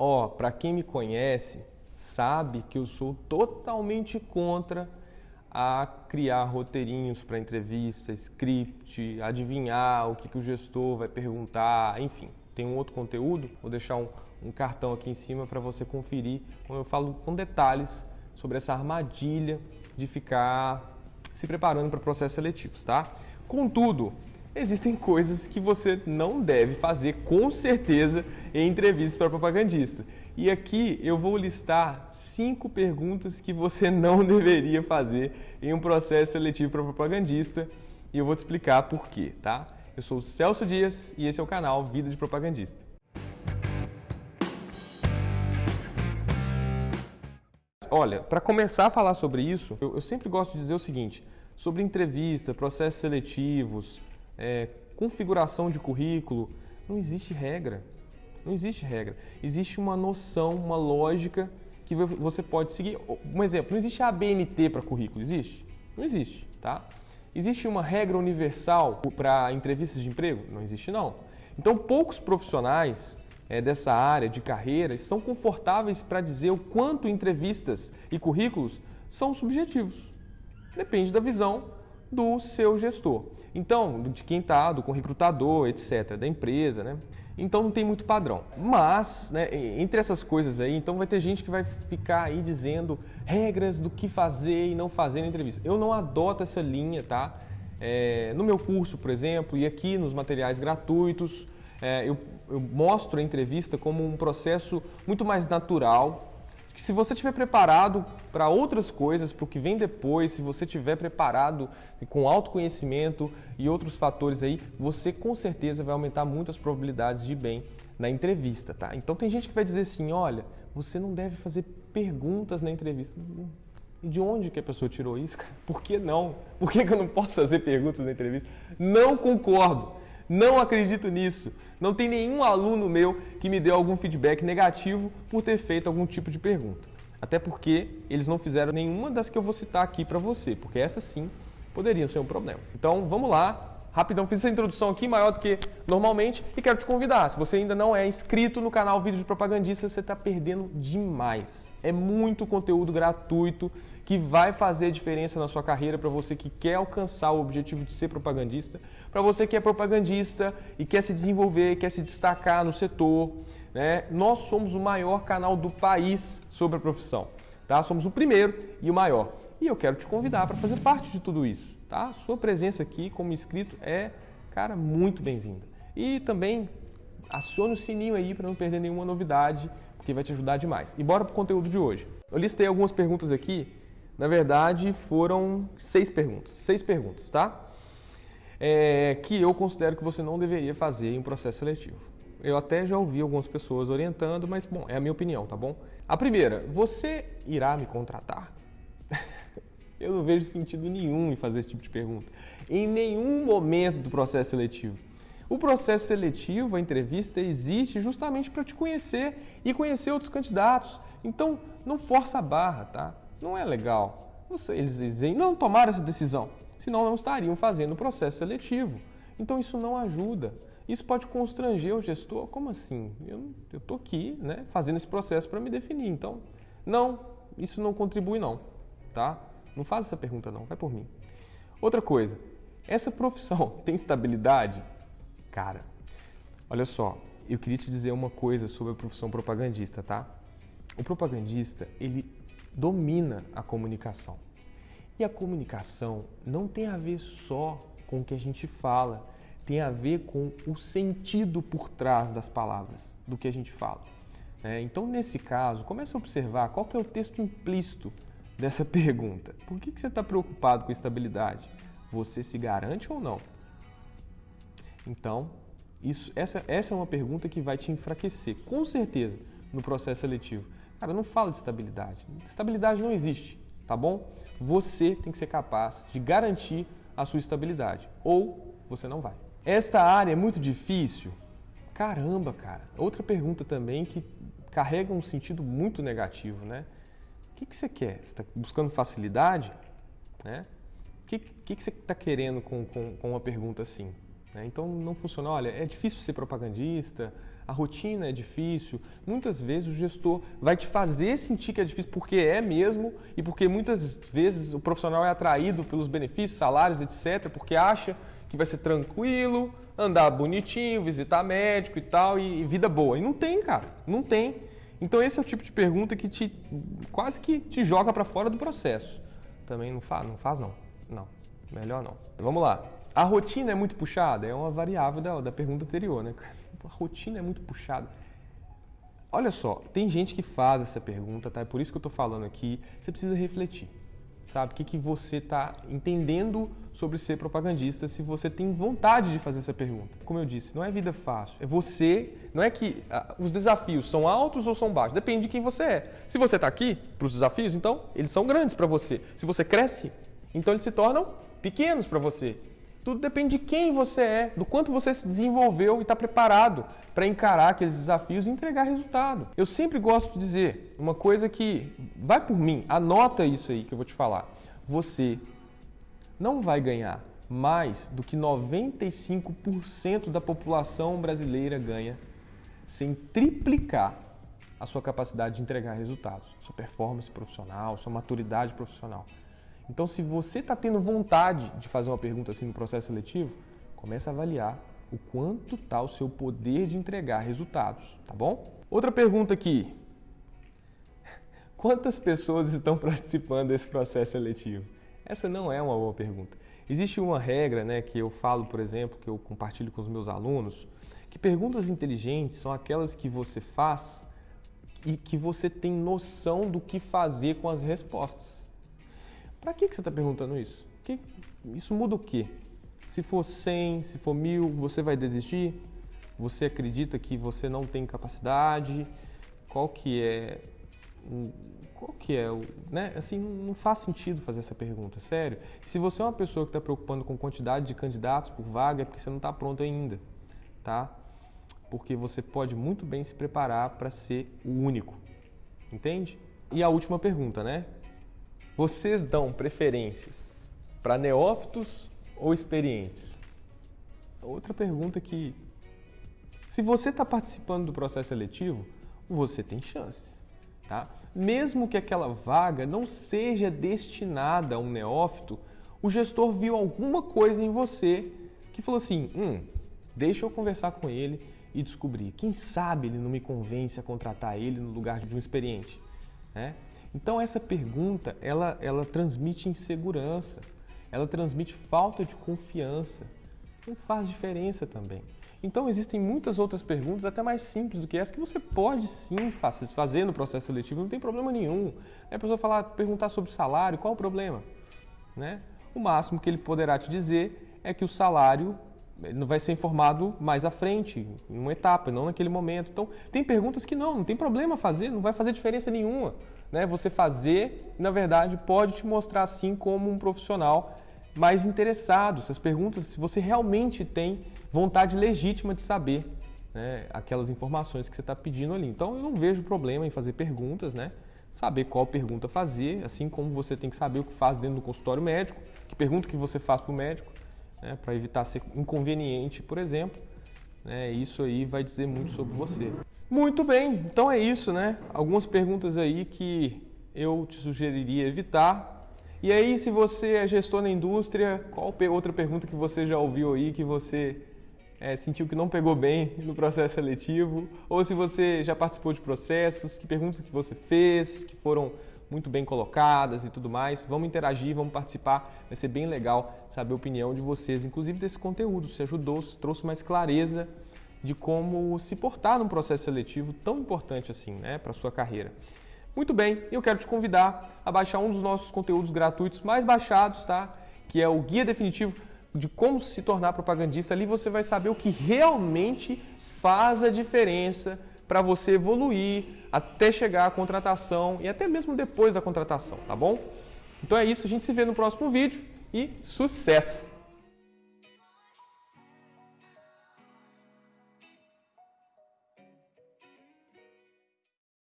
Ó, oh, para quem me conhece, sabe que eu sou totalmente contra a criar roteirinhos para entrevista, script, adivinhar o que, que o gestor vai perguntar, enfim. Tem um outro conteúdo, vou deixar um, um cartão aqui em cima para você conferir, quando eu falo com detalhes sobre essa armadilha de ficar se preparando para processos seletivos, tá? Contudo, existem coisas que você não deve fazer com certeza em entrevistas para propagandista. E aqui eu vou listar cinco perguntas que você não deveria fazer em um processo seletivo para propagandista e eu vou te explicar por quê, tá? Eu sou o Celso Dias e esse é o canal Vida de Propagandista. Olha, para começar a falar sobre isso, eu, eu, sempre gosto de dizer o seguinte: sobre entrevista, processos seletivos, é, configuração de currículo, não existe regra. Não existe regra. Existe uma noção, uma lógica que você pode seguir. Um exemplo: não existe ABNT para currículo, existe? Não existe, tá? Existe uma regra universal para entrevistas de emprego? Não existe, não. Então, poucos profissionais é, dessa área de carreira são confortáveis para dizer o quanto entrevistas e currículos são subjetivos. Depende da visão do seu gestor. Então, de quem está, do recrutador, etc., da empresa, né? Então não tem muito padrão. Mas, né, entre essas coisas aí, então vai ter gente que vai ficar aí dizendo regras do que fazer e não fazer na entrevista. Eu não adoto essa linha, tá? É, no meu curso, por exemplo, e aqui nos materiais gratuitos, é, eu, eu mostro a entrevista como um processo muito mais natural, que se você estiver preparado para outras coisas, para o que vem depois, se você estiver preparado com autoconhecimento e outros fatores aí, você com certeza vai aumentar muito as probabilidades de bem na entrevista, tá? Então tem gente que vai dizer assim, olha, você não deve fazer perguntas na entrevista. E de onde que a pessoa tirou isso? Por que não? Por que, que eu não posso fazer perguntas na entrevista? Não concordo. Não acredito nisso. Não tem nenhum aluno meu que me deu algum feedback negativo por ter feito algum tipo de pergunta. Até porque eles não fizeram nenhuma das que eu vou citar aqui para você, porque essas sim poderiam ser um problema. Então vamos lá, Rapidão, fiz essa introdução aqui maior do que normalmente e quero te convidar. Se você ainda não é inscrito no canal Vídeo de Propagandista, você está perdendo demais. É muito conteúdo gratuito que vai fazer diferença na sua carreira para você que quer alcançar o objetivo de ser propagandista, para você que é propagandista e quer se desenvolver, quer se destacar no setor. Né? Nós somos o maior canal do país sobre a profissão. Tá? Somos o primeiro e o maior. E eu quero te convidar para fazer parte de tudo isso tá? Sua presença aqui como inscrito é, cara, muito bem-vinda. E também acione o sininho aí para não perder nenhuma novidade, porque vai te ajudar demais. E bora pro conteúdo de hoje. Eu listei algumas perguntas aqui, na verdade foram seis perguntas, seis perguntas, tá? É, que eu considero que você não deveria fazer em um processo seletivo. Eu até já ouvi algumas pessoas orientando, mas bom, é a minha opinião, tá bom? A primeira, você irá me contratar? Eu não vejo sentido nenhum em fazer esse tipo de pergunta. Em nenhum momento do processo seletivo. O processo seletivo, a entrevista, existe justamente para te conhecer e conhecer outros candidatos. Então, não força a barra, tá? Não é legal. Você, eles dizem, não tomaram essa decisão, senão não estariam fazendo o processo seletivo. Então, isso não ajuda. Isso pode constranger o gestor. Como assim? Eu estou aqui né, fazendo esse processo para me definir. Então, não, isso não contribui não, tá? Não faz essa pergunta não, vai por mim. Outra coisa, essa profissão tem estabilidade? Cara, olha só, eu queria te dizer uma coisa sobre a profissão propagandista, tá? O propagandista, ele domina a comunicação. E a comunicação não tem a ver só com o que a gente fala, tem a ver com o sentido por trás das palavras, do que a gente fala. É, então, nesse caso, comece a observar qual que é o texto implícito dessa pergunta. Por que, que você está preocupado com estabilidade? Você se garante ou não? Então, isso, essa, essa é uma pergunta que vai te enfraquecer, com certeza, no processo seletivo. Cara, não fala de estabilidade. Estabilidade não existe, tá bom? Você tem que ser capaz de garantir a sua estabilidade, ou você não vai. Esta área é muito difícil? Caramba, cara. Outra pergunta também que carrega um sentido muito negativo, né? Que, que você quer? Você está buscando facilidade? Né? O que, que, que você está querendo com, com, com, uma pergunta assim? Né? Então não funciona. Olha, é difícil ser propagandista, a rotina é difícil. Muitas vezes o gestor vai te fazer sentir que é difícil porque é mesmo e porque muitas vezes o profissional é atraído pelos benefícios, salários, etc, porque acha que vai ser tranquilo, andar bonitinho, visitar médico e tal e, e vida boa. E não tem, cara, não tem. Então esse é o tipo de pergunta que te quase que te joga para fora do processo. Também não faz, não faz não. Não, melhor não. Vamos lá. A rotina é muito puxada? É uma variável da, da pergunta anterior, né? A rotina é muito puxada. Olha só, tem gente que faz essa pergunta, tá? É por isso que eu estou falando aqui. Você precisa refletir, sabe? O que, que você está entendendo sobre ser propagandista se você tem vontade de fazer essa pergunta. Como eu disse, não é vida fácil. É você, não é que ah, os desafios são altos ou são baixos. Depende de quem você é. Se você está aqui para os desafios, então eles são grandes para você. Se você cresce, então eles se tornam pequenos para você. Tudo depende de quem você é, do quanto você se desenvolveu e está preparado para encarar aqueles desafios e entregar resultado. Eu sempre gosto de dizer uma coisa que vai por mim, anota isso aí que eu vou te falar. Você não vai ganhar mais do que 95% da população brasileira ganha sem triplicar a sua capacidade de entregar resultados, sua performance profissional, sua maturidade profissional. Então, se você está tendo vontade de fazer uma pergunta assim no processo seletivo, comece a avaliar o quanto está o seu poder de entregar resultados, tá bom? Outra pergunta aqui. Quantas pessoas estão participando desse processo seletivo? Essa não é uma boa pergunta. Existe uma regra né, que eu falo, por exemplo, que eu compartilho com os meus alunos, que perguntas inteligentes são aquelas que você faz e que você tem noção do que fazer com as respostas. Para que, que você está perguntando isso? Que, isso muda o quê? Se for 100, se for mil, você vai desistir? Você acredita que você não tem capacidade? Qual que é qual que é o, né? Assim, não faz sentido fazer essa pergunta, sério. Se você é uma pessoa que está preocupando com quantidade de candidatos por vaga, é porque você não está pronto ainda, tá? Porque você pode muito bem se preparar para ser o único, entende? E a última pergunta, né? Vocês dão preferências para neófitos ou experientes? Outra pergunta que, se você está participando do processo seletivo, você tem chances, tá? Mesmo que aquela vaga não seja destinada a um neófito, o gestor viu alguma coisa em você que falou assim: hum, deixa eu conversar com ele e descobrir. Quem sabe ele não me convence a contratar ele no lugar de um experiente, né? Então essa pergunta, ela, ela transmite insegurança, ela transmite falta de confiança. Não faz diferença também. Então existem muitas outras perguntas, até mais simples do que essa, que você pode sim fazer no processo seletivo, não tem problema nenhum. A pessoa falar, perguntar sobre salário, qual o problema? Né? O máximo que ele poderá te dizer é que o salário não vai ser informado mais à frente, em uma etapa, não naquele momento. Então, tem perguntas que não, não tem problema fazer, não vai fazer diferença nenhuma. Né? Você fazer, na verdade, pode te mostrar assim como um profissional mais interessado. Essas perguntas, se você realmente tem vontade legítima de saber né, aquelas informações que você está pedindo ali. Então, eu não vejo problema em fazer perguntas, né? Saber qual pergunta fazer, assim como você tem que saber o que faz dentro do consultório médico, que pergunta que você faz para o médico né, para evitar ser inconveniente, por exemplo. Né, isso aí vai dizer muito sobre você. Muito bem, então é isso, né? Algumas perguntas aí que eu te sugeriria evitar. E aí, se você é gestor na indústria, qual outra pergunta que você já ouviu aí que você é, sentiu que não pegou bem no processo seletivo? Ou se você já participou de processos, que perguntas que você fez, que foram muito bem colocadas e tudo mais. Vamos interagir, vamos participar. Vai ser bem legal saber a opinião de vocês, inclusive desse conteúdo. Se ajudou, se trouxe mais clareza de como se portar num processo seletivo tão importante assim, né, para sua carreira. Muito bem, eu quero te convidar a baixar um dos nossos conteúdos gratuitos mais baixados, tá? Que é o guia definitivo de como se tornar propagandista. Ali você vai saber o que realmente faz a diferença para você evoluir até chegar à contratação e até mesmo depois da contratação, tá bom? Então é isso, a gente se vê no próximo vídeo e sucesso!